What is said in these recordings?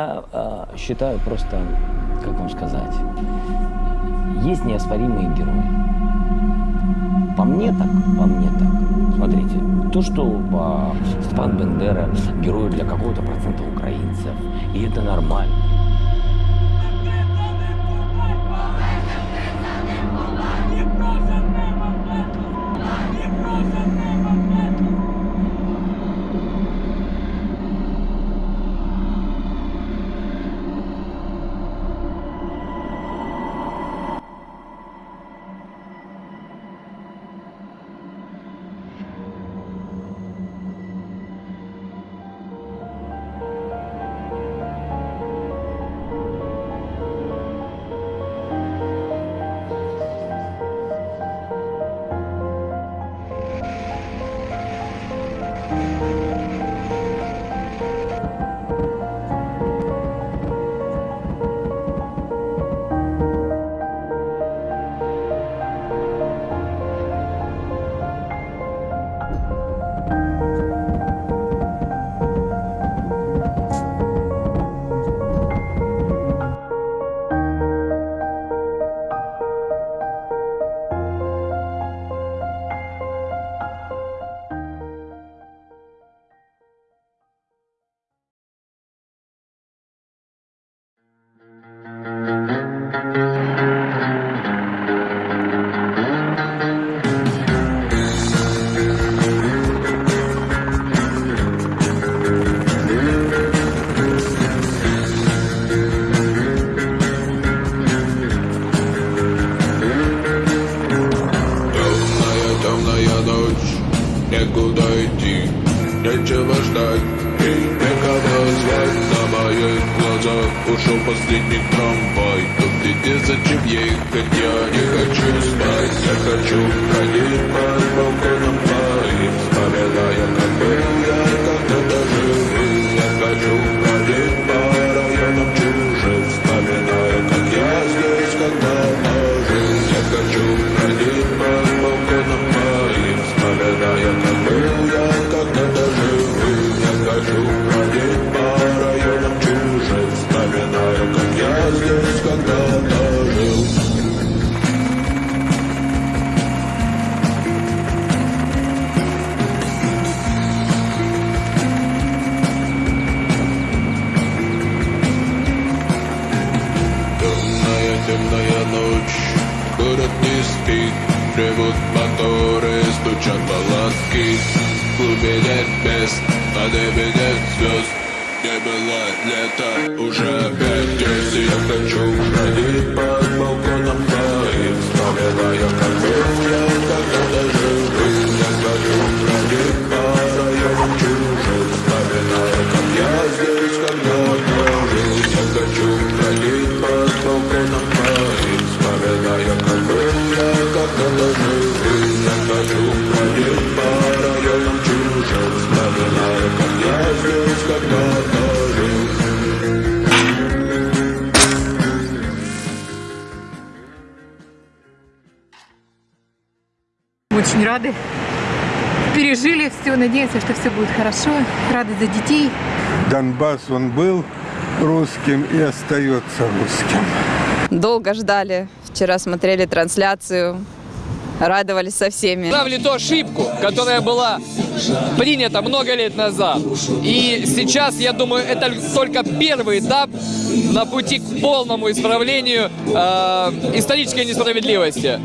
Я э, считаю просто, как вам сказать, есть неоспоримые герои. По мне так, по мне так. Смотрите, то, что э, Степан Бендера герой для какого-то процента украинцев, и это нормально. Некуда идти, нечего ждать И некого звать на моих глазах Ушел последний трамвай Тут где зачем ехать, я не хочу спать Я хочу ходить под Темная, ночь, город не спит Ревут моторы, стучат палатки. В глубине мест, на небе нет звезд Не было. Лета, уже опять здесь Я хочу ходить под балконом Очень рады. Пережили все, надеемся, что все будет хорошо. Рады за детей. Донбасс, он был русским и остается русским. Долго ждали. Вчера смотрели трансляцию. Радовались со всеми. Исправили ту ошибку, которая была принята много лет назад. И сейчас, я думаю, это только первый этап на пути к полному исправлению э, исторической несправедливости.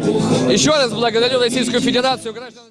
Еще раз благодарю Российскую Федерацию. граждан